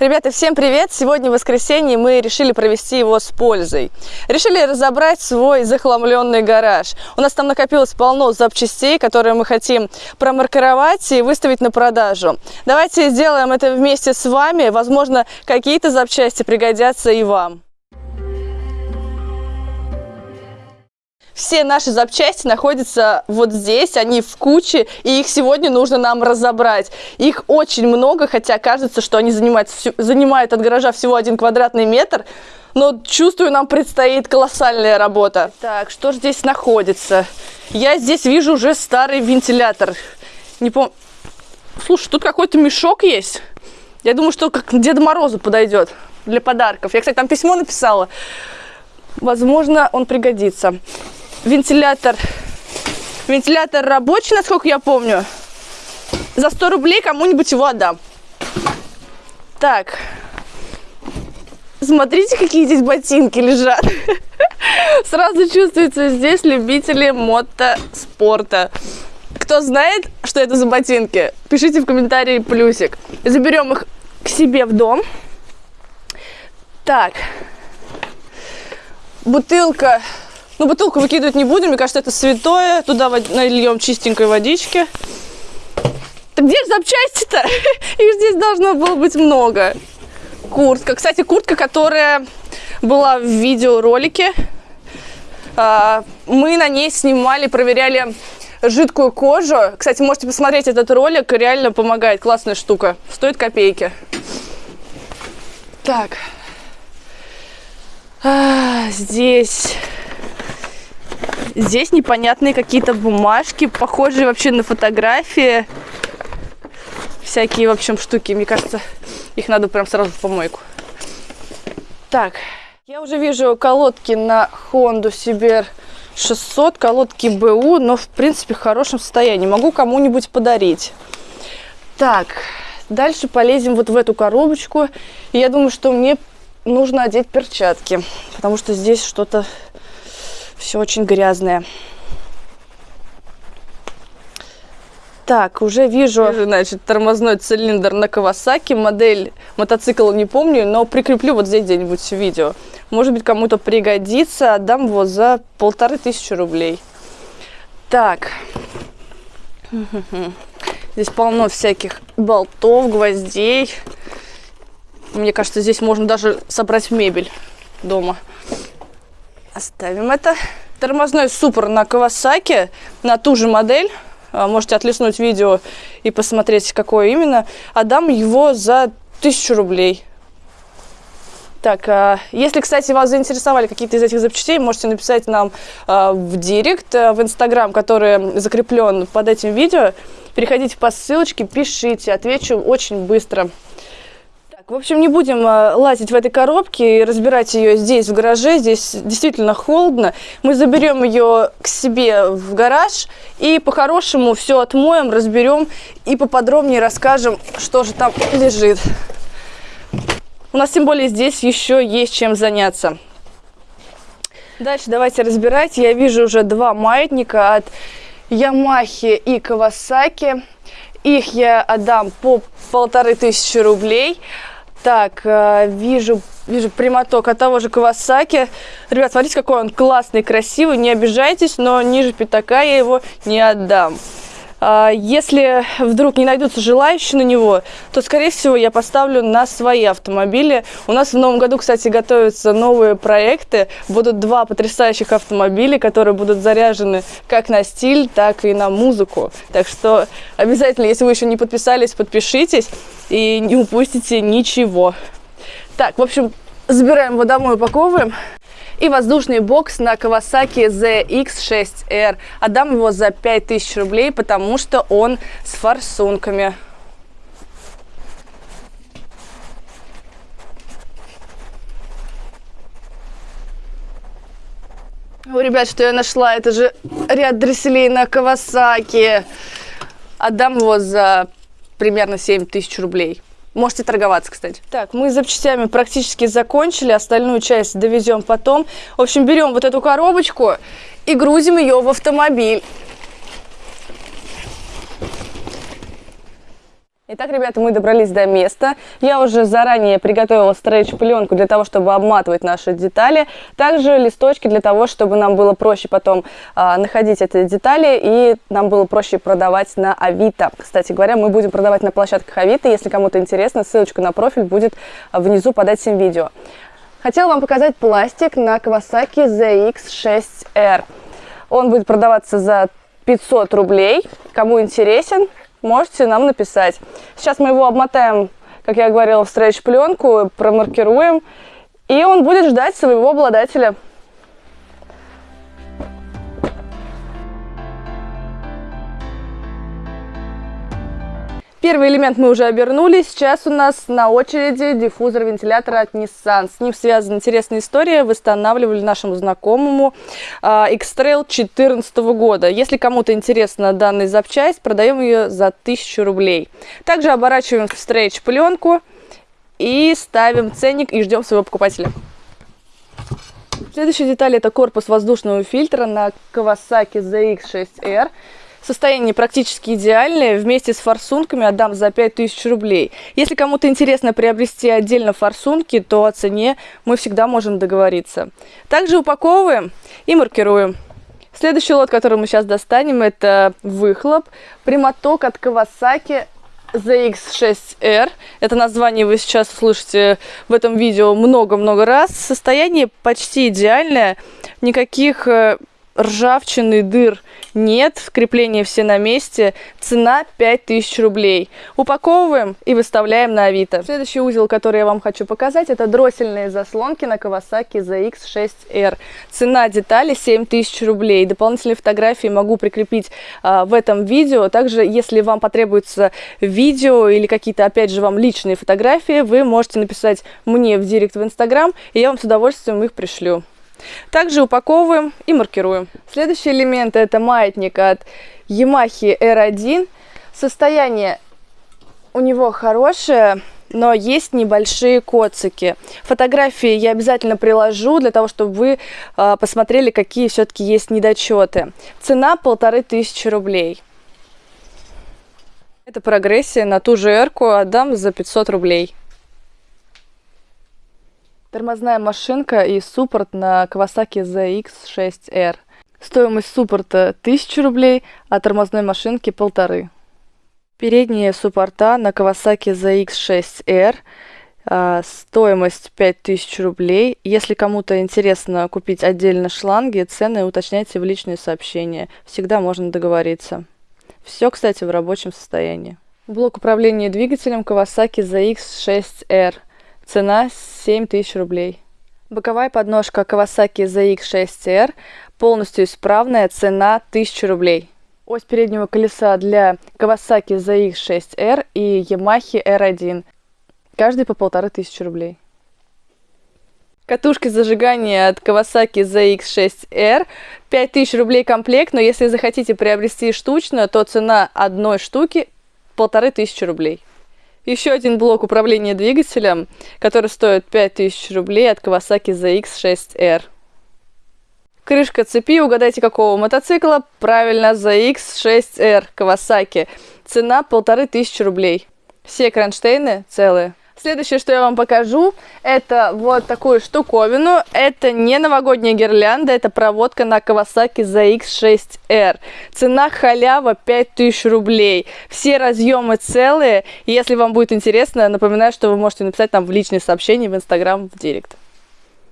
Ребята, всем привет! Сегодня воскресенье, мы решили провести его с пользой. Решили разобрать свой захламленный гараж. У нас там накопилось полно запчастей, которые мы хотим промаркировать и выставить на продажу. Давайте сделаем это вместе с вами. Возможно, какие-то запчасти пригодятся и вам. Все наши запчасти находятся вот здесь, они в куче, и их сегодня нужно нам разобрать. Их очень много, хотя кажется, что они занимают, занимают от гаража всего один квадратный метр, но чувствую, нам предстоит колоссальная работа. Так, что же здесь находится? Я здесь вижу уже старый вентилятор. Не помню. Слушай, тут какой-то мешок есть. Я думаю, что как Деда Морозу подойдет для подарков. Я, кстати, там письмо написала. Возможно, он пригодится вентилятор. Вентилятор рабочий, насколько я помню. За 100 рублей кому-нибудь его отдам. Так. Смотрите, какие здесь ботинки лежат. Сразу чувствуется здесь любители мотоспорта. Кто знает, что это за ботинки, пишите в комментарии плюсик. Заберем их к себе в дом. Так. Бутылка ну, бутылку выкидывать не будем, мне кажется, это святое. Туда нальем чистенькой водички. Так где же запчасти-то? Их здесь должно было быть много. Куртка. Кстати, куртка, которая была в видеоролике. А, мы на ней снимали, проверяли жидкую кожу. Кстати, можете посмотреть этот ролик, реально помогает. Классная штука. Стоит копейки. Так. А, здесь Здесь непонятные какие-то бумажки, похожие вообще на фотографии. Всякие, в общем, штуки. Мне кажется, их надо прям сразу в помойку. Так, я уже вижу колодки на Honda CBR 600, колодки БУ, но в принципе в хорошем состоянии. Могу кому-нибудь подарить. Так, дальше полезем вот в эту коробочку. И я думаю, что мне нужно одеть перчатки, потому что здесь что-то все очень грязное. Так, уже вижу, значит, тормозной цилиндр на Кавасаки. Модель мотоцикла не помню, но прикреплю вот здесь где-нибудь видео. Может быть, кому-то пригодится. Отдам его за полторы тысячи рублей. Так. Здесь полно всяких болтов, гвоздей. Мне кажется, здесь можно даже собрать мебель дома. Оставим это. Тормозной супер на Кавасаки, на ту же модель. А, можете отлистнуть видео и посмотреть, какое именно. Отдам его за тысячу рублей. Так, а, если, кстати, вас заинтересовали какие-то из этих запчастей, можете написать нам а, в директ, в инстаграм, который закреплен под этим видео. Переходите по ссылочке, пишите, отвечу очень быстро. В общем, не будем э, лазить в этой коробке и разбирать ее здесь, в гараже. Здесь действительно холодно. Мы заберем ее к себе в гараж и по-хорошему все отмоем, разберем и поподробнее расскажем, что же там лежит. У нас тем более здесь еще есть чем заняться. Дальше давайте разбирать. Я вижу уже два маятника от Ямахи и Кавасаки. Их я отдам по полторы тысячи рублей. Так, э, вижу, вижу прямоток от того же Кавасаки. Ребят, смотрите, какой он классный, красивый. Не обижайтесь, но ниже пятака я его не отдам. А, если вдруг не найдутся желающие на него, то, скорее всего, я поставлю на свои автомобили. У нас в новом году, кстати, готовятся новые проекты. Будут два потрясающих автомобиля, которые будут заряжены как на стиль, так и на музыку. Так что обязательно, если вы еще не подписались, подпишитесь и не упустите ничего. Так, в общем, забираем его домой, упаковываем. И воздушный бокс на Kawasaki ZX6R. Отдам его за 5000 рублей, потому что он с форсунками. О, ребят, что я нашла? Это же ряд дресселей на Кавасаки. Отдам его за примерно 7 тысяч рублей. Можете торговаться, кстати. Так, мы запчастями практически закончили. Остальную часть довезем потом. В общем, берем вот эту коробочку и грузим ее в автомобиль. Итак, ребята, мы добрались до места. Я уже заранее приготовила стрейч-пленку для того, чтобы обматывать наши детали. Также листочки для того, чтобы нам было проще потом а, находить эти детали и нам было проще продавать на Авито. Кстати говоря, мы будем продавать на площадках Авито. Если кому-то интересно, ссылочка на профиль будет внизу под этим видео. Хотела вам показать пластик на Kawasaki ZX6R. Он будет продаваться за 500 рублей. Кому интересен, можете нам написать. Сейчас мы его обмотаем, как я говорила, в стрейч-пленку, промаркируем, и он будет ждать своего обладателя. Первый элемент мы уже обернули. Сейчас у нас на очереди диффузор вентилятора от Nissan. С ним связана интересная история. Восстанавливали нашему знакомому uh, X-Trail 2014 года. Если кому-то интересна данная запчасть, продаем ее за 1000 рублей. Также оборачиваем в стрейч пленку и ставим ценник и ждем своего покупателя. Следующая деталь это корпус воздушного фильтра на Kawasaki ZX6R. Состояние практически идеальное. Вместе с форсунками отдам за 5000 рублей. Если кому-то интересно приобрести отдельно форсунки, то о цене мы всегда можем договориться. Также упаковываем и маркируем. Следующий лот, который мы сейчас достанем, это выхлоп. Прямоток от Kawasaki ZX6R. Это название вы сейчас слышите в этом видео много-много раз. Состояние почти идеальное. Никаких э, ржавчины, дыр нет, крепления все на месте, цена 5000 рублей. Упаковываем и выставляем на Авито. Следующий узел, который я вам хочу показать, это дроссельные заслонки на Kawasaki ZX6R. Цена детали 7000 рублей. Дополнительные фотографии могу прикрепить а, в этом видео. Также, если вам потребуется видео или какие-то, опять же, вам личные фотографии, вы можете написать мне в директ в Инстаграм, и я вам с удовольствием их пришлю. Также упаковываем и маркируем. Следующий элемент это маятник от Yamaha R1. Состояние у него хорошее, но есть небольшие коцики. Фотографии я обязательно приложу для того, чтобы вы э, посмотрели, какие все-таки есть недочеты. Цена полторы тысячи рублей. Это прогрессия на ту же эрку отдам за 500 рублей. Тормозная машинка и суппорт на Kawasaki ZX6R. Стоимость суппорта 1000 рублей, а тормозной машинки полторы. Передние суппорта на Kawasaki ZX6R. А, стоимость 5000 рублей. Если кому-то интересно купить отдельно шланги, цены уточняйте в личные сообщения. Всегда можно договориться. Все, кстати, в рабочем состоянии. Блок управления двигателем Kawasaki ZX6R. Цена 7000 рублей. Боковая подножка Kawasaki ZX6R полностью исправная, цена 1000 рублей. Ось переднего колеса для Kawasaki ZX6R и Yamaha R1. Каждый по полторы тысячи рублей. Катушки зажигания от Kawasaki ZX6R 5000 рублей комплект, но если захотите приобрести штучную, то цена одной штуки полторы тысячи рублей. Еще один блок управления двигателем, который стоит 5000 рублей от Kawasaki ZX6R. Крышка цепи, угадайте какого мотоцикла? Правильно, ZX6R Kawasaki. Цена полторы тысячи рублей. Все кронштейны целые. Следующее, что я вам покажу, это вот такую штуковину. Это не новогодняя гирлянда, это проводка на Kawasaki ZX6R. Цена халява 5000 рублей. Все разъемы целые. Если вам будет интересно, напоминаю, что вы можете написать нам в личные сообщения в Instagram в Директ.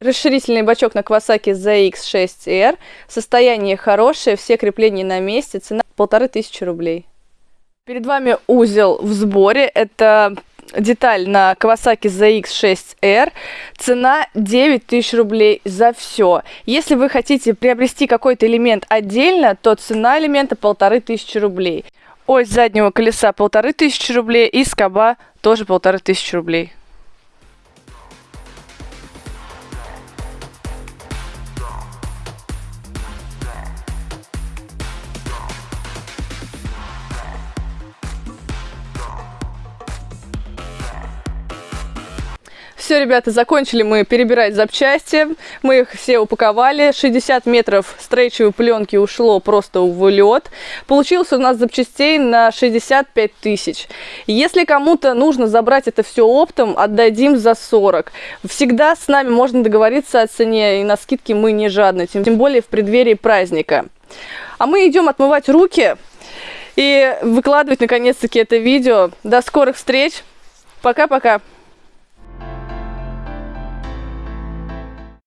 Расширительный бачок на Kawasaki ZX6R. Состояние хорошее, все крепления на месте. Цена полторы тысячи рублей. Перед вами узел в сборе. Это деталь на Kawasaki ZX6R. Цена 9000 рублей за все. Если вы хотите приобрести какой-то элемент отдельно, то цена элемента 1500 рублей. Ось заднего колеса 1500 рублей и скоба тоже 1500 рублей. Все, ребята, закончили мы перебирать запчасти. Мы их все упаковали. 60 метров стрейчевой пленки ушло просто в лед. Получился у нас запчастей на 65 тысяч. Если кому-то нужно забрать это все оптом, отдадим за 40. Всегда с нами можно договориться о цене, и на скидки мы не жадны, тем более в преддверии праздника. А мы идем отмывать руки и выкладывать наконец-таки это видео. До скорых встреч. Пока-пока.